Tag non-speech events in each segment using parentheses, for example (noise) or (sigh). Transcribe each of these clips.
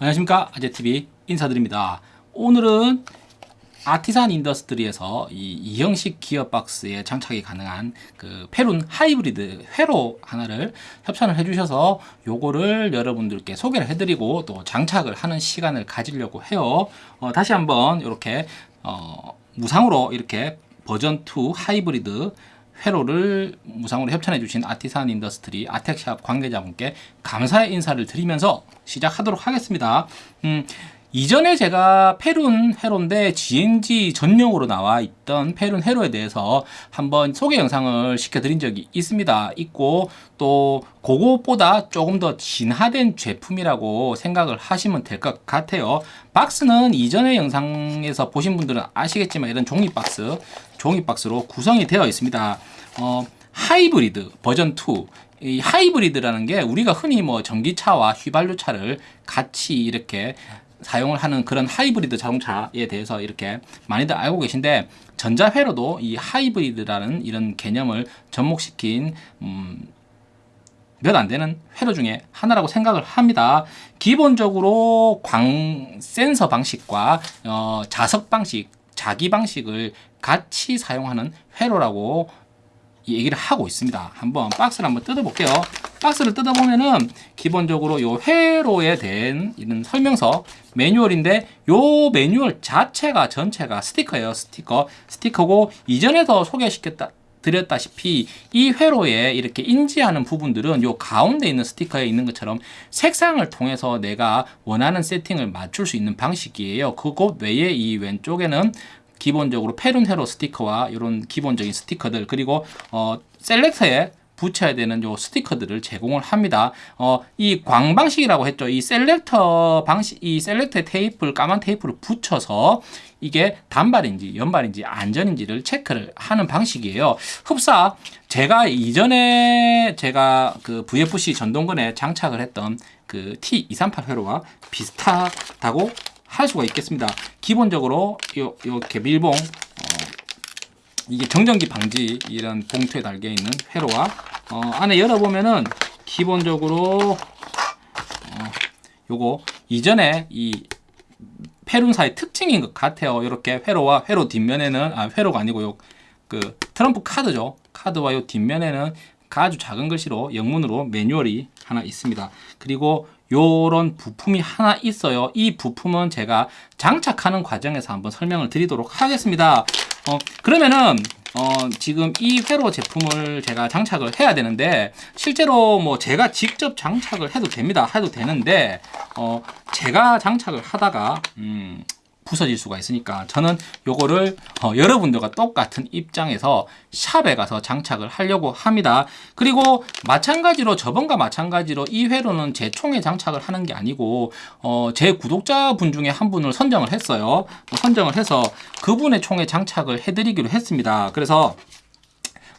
안녕하십니까? 아재TV 인사드립니다. 오늘은 아티산 인더스트리에서 이 이형식 기어박스에 장착이 가능한 그 페룬 하이브리드 회로 하나를 협찬을 해주셔서 요거를 여러분들께 소개를 해드리고 또 장착을 하는 시간을 가지려고 해요. 어, 다시 한번 이렇게 어, 무상으로 이렇게 버전 2 하이브리드 회로를 무상으로 협찬해 주신 아티산 인더스트리 아텍샵 관계자분께 감사의 인사를 드리면서 시작하도록 하겠습니다. 음, 이전에 제가 페룬 회로인데 GNG 전용으로 나와 있던 페룬 회로에 대해서 한번 소개 영상을 시켜드린 적이 있습니다. 있고 또 그것보다 조금 더 진화된 제품이라고 생각을 하시면 될 것 같아요. 박스는 이전의 영상에서 보신 분들은 아시겠지만 이런 종이 박스, 종이 박스로 구성이 되어 있습니다. 어, 하이브리드 버전 2. 이 하이브리드라는 게 우리가 흔히 뭐 전기차와 휘발유차를 같이 이렇게 사용을 하는 그런 하이브리드 자동차에 대해서 이렇게 많이들 알고 계신데 전자회로도 이 하이브리드라는 이런 개념을 접목시킨 음, 몇 안 되는 회로 중에 하나라고 생각을 합니다. 기본적으로 광 센서 방식과 어, 자석 방식, 자기 방식을 같이 사용하는 회로라고 얘기를 하고 있습니다. 한번 박스를 한번 뜯어볼게요. 박스를 뜯어보면은 기본적으로 요 회로에 대한 이런 설명서 매뉴얼인데 요 매뉴얼 자체가 전체가 스티커예요. 스티커. 스티커고 이전에도 소개시켰다 드렸다시피 이 회로에 이렇게 인지하는 부분들은 요 가운데 있는 스티커에 있는 것처럼 색상을 통해서 내가 원하는 세팅을 맞출 수 있는 방식이에요. 그것 외에 이 왼쪽에는 기본적으로 페룬 회로 스티커와 이런 기본적인 스티커들 그리고 어, selector에 붙여야 되는 요 스티커들을 제공을 합니다. 어, 이 광방식이라고 했죠. 이 selector 방식, 이 selector 테이프를 까만 테이프를 붙여서 이게 단발인지 연발인지 안전인지를 체크를 하는 방식이에요. 흡사 제가 이전에 제가 그 VFC 전동건에 장착을 했던 그 T238 회로와 비슷하다고 할 수가 있겠습니다. 기본적으로 요, 요렇게 밀봉 어, 이게 정전기 방지 이런 봉투에 달려 있는 회로와 어, 안에 열어보면은 기본적으로 어, 요거 이전에 이 페룬사의 특징인 것 같아요. 이렇게 회로와 회로 뒷면에는 아 회로가 아니고 요 그 트럼프 카드죠. 카드와 요 뒷면에는 아주 작은 글씨로 영문으로 매뉴얼이 하나 있습니다. 그리고 요런 부품이 하나 있어요. 이 부품은 제가 장착하는 과정에서 한번 설명을 드리도록 하겠습니다. 어, 그러면은 어, 지금 이 회로 제품을 제가 장착을 해야 되는데 실제로 뭐 제가 직접 장착을 해도 됩니다. 해도 되는데 어, 제가 장착을 하다가 음, 부서질 수가 있으니까 저는 요거를 어, 여러분들과 똑같은 입장에서 샵에 가서 장착을 하려고 합니다. 그리고 마찬가지로 저번과 마찬가지로 이 회로는 제 총에 장착을 하는 게 아니고 어, 제 구독자분 중에 한 분을 선정을 했어요. 뭐 선정을 해서 그분의 총에 장착을 해드리기로 했습니다. 그래서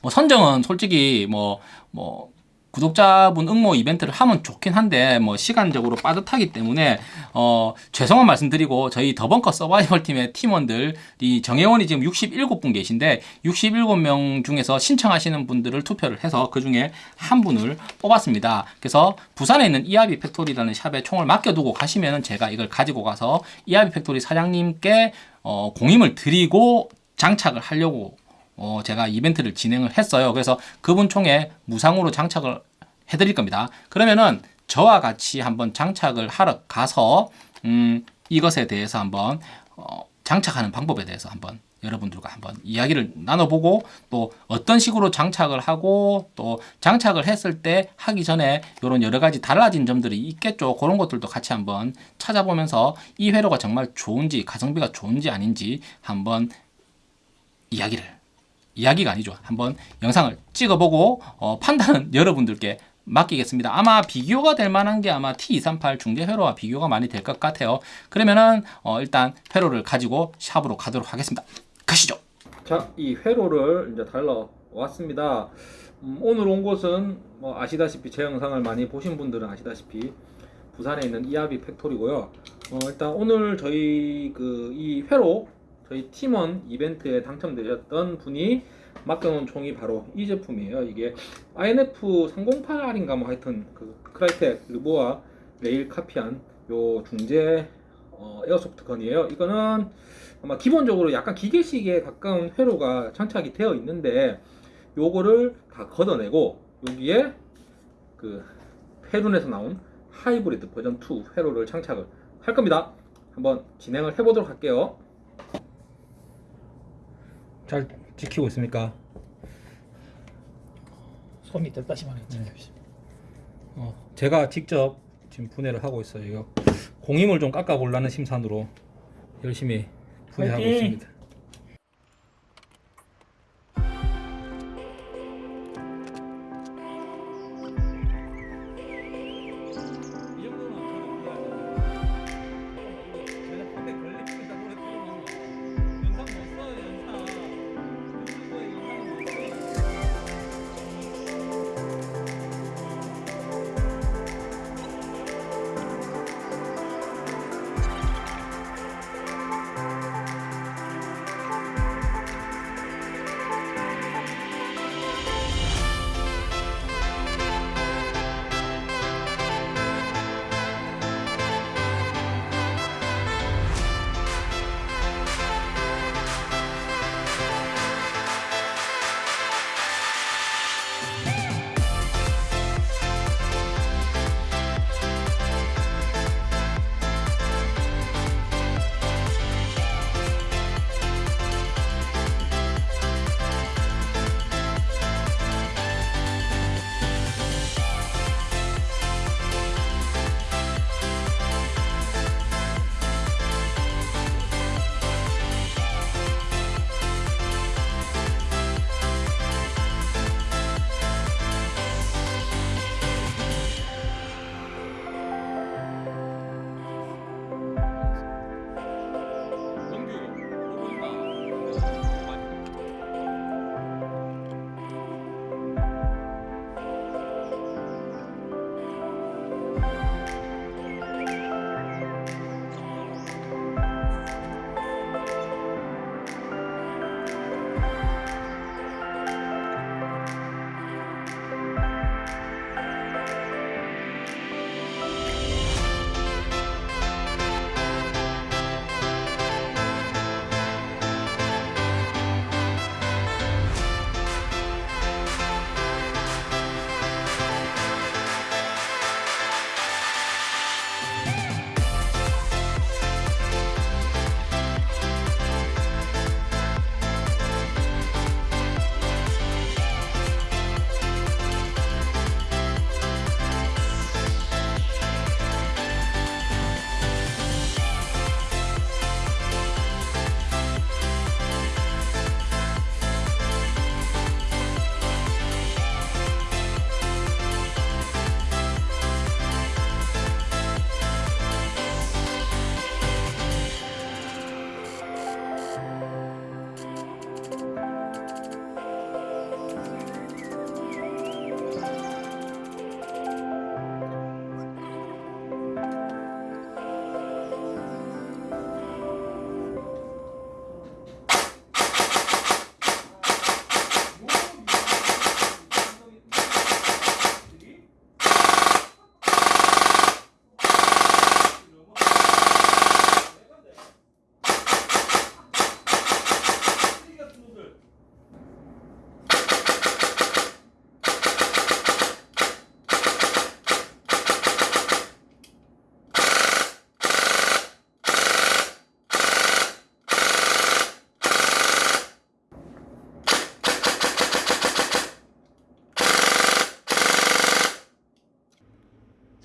뭐 선정은 솔직히 뭐뭐 뭐 구독자분 응모 이벤트를 하면 좋긴 한데 뭐 시간적으로 빠듯하기 때문에 어 죄송한 말씀드리고 저희 더벙커 서바이벌 팀의 팀원들이 정혜원이 지금 67분 계신데 67명 중에서 신청하시는 분들을 투표를 해서 그 중에 한 분을 뽑았습니다. 그래서 부산에 있는 이하비 팩토리라는 샵에 총을 맡겨두고 가시면은 제가 이걸 가지고 가서 이하비 팩토리 사장님께 어 공임을 드리고 장착을 하려고 어, 제가 이벤트를 진행을 했어요. 그래서 그분 총에 무상으로 장착을 해드릴 겁니다. 그러면은 저와 같이 한번 장착을 하러 가서 음, 이것에 대해서 한번 어, 장착하는 방법에 대해서 한번 여러분들과 한번 이야기를 나눠보고 또 어떤 식으로 장착을 하고 또 장착을 했을 때 하기 전에 이런 여러 가지 달라진 점들이 있겠죠. 그런 것들도 같이 한번 찾아보면서 이 회로가 정말 좋은지 가성비가 좋은지 아닌지 한번 이야기를 이야기가 아니죠. 한번 영상을 찍어보고 어, 판단은 (laughs) 여러분들께 맡기겠습니다. 아마 비교가 될 만한 게 아마 T238 중재 회로와 비교가 많이 될 것 같아요. 그러면은 어, 일단 회로를 가지고 샵으로 가도록 하겠습니다. 가시죠. 자, 이 회로를 이제 달러 왔습니다. 음, 오늘 온 곳은 뭐 아시다시피 제 영상을 많이 보신 분들은 아시다시피 부산에 있는 이하비 팩토리고요. 어, 일단 오늘 저희 그 이 회로 저희 팀원 이벤트에 당첨되셨던 분이 맡겨놓은 총이 바로 이 제품이에요. 이게 INF 308R인가 뭐 하여튼 그 크라이텍 르보아 레일 카피한 요 중재 어, airsoft gun이에요. 이거는 아마 기본적으로 약간 기계식에 가까운 회로가 장착이 되어 있는데 요거를 다 걷어내고 여기에 그 페룬에서 나온 하이브리드 버전 2 회로를 장착을 할 겁니다. 한번 진행을 해보도록 할게요. 잘 지키고 있습니까? 손이 됐다시만 했지. 어, 제가 직접 지금 분해를 하고 있어요. 이거 공임을 좀 깎아 보려는 심산으로 열심히 분해하고 화이팅! 있습니다.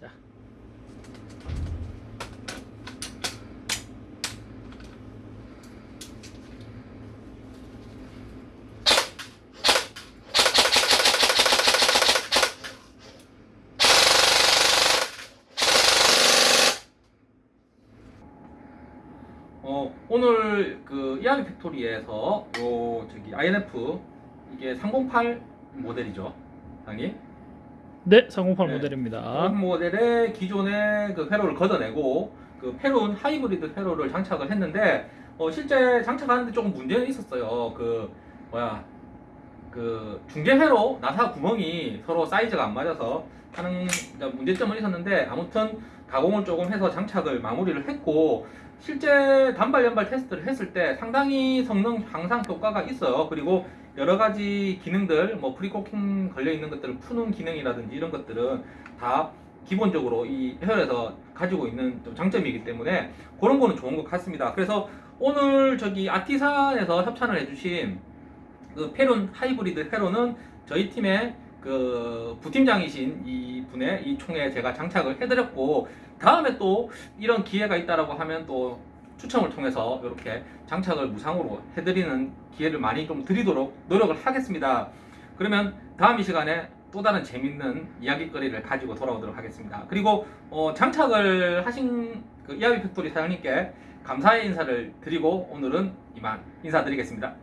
자. 어, 오늘 그 이하리 팩토리에서 요 저기 INF 이게 308 모델이죠, 당이. 네, 308 네. 모델입니다. 그 모델의 기존의 그 회로를 걷어내고 그 페론 하이브리드 회로를 장착을 했는데 어, 실제 장착하는데 조금 문제는 있었어요. 그 뭐야 그 중재 회로 나사 구멍이 서로 사이즈가 안 맞아서 하는 문제점은 있었는데 아무튼 가공을 조금 해서 장착을 마무리를 했고 실제 단발 연발 테스트를 했을 때 상당히 성능 향상 효과가 있어요. 그리고 여러 가지 기능들 뭐 precocking 걸려 있는 것들을 푸는 기능이라든지 이런 것들은 다 기본적으로 이 회로에서 가지고 있는 좀 장점이기 때문에 그런 거는 좋은 것 같습니다. 그래서 오늘 저기 아티산에서 협찬을 해주신 그 페룬 하이브리드 페룬은 저희 팀의 그 부팀장이신 이 분의 이 총에 제가 장착을 해드렸고 다음에 또 이런 기회가 있다라고 하면 또 추첨을 통해서 이렇게 장착을 무상으로 해드리는 기회를 많이 좀 드리도록 노력을 하겠습니다. 그러면 다음 이 시간에 또 다른 재밌는 이야기거리를 가지고 돌아오도록 하겠습니다. 그리고 어, 장착을 하신 그 이하비 팩토리 사장님께 감사의 인사를 드리고 오늘은 이만 인사드리겠습니다.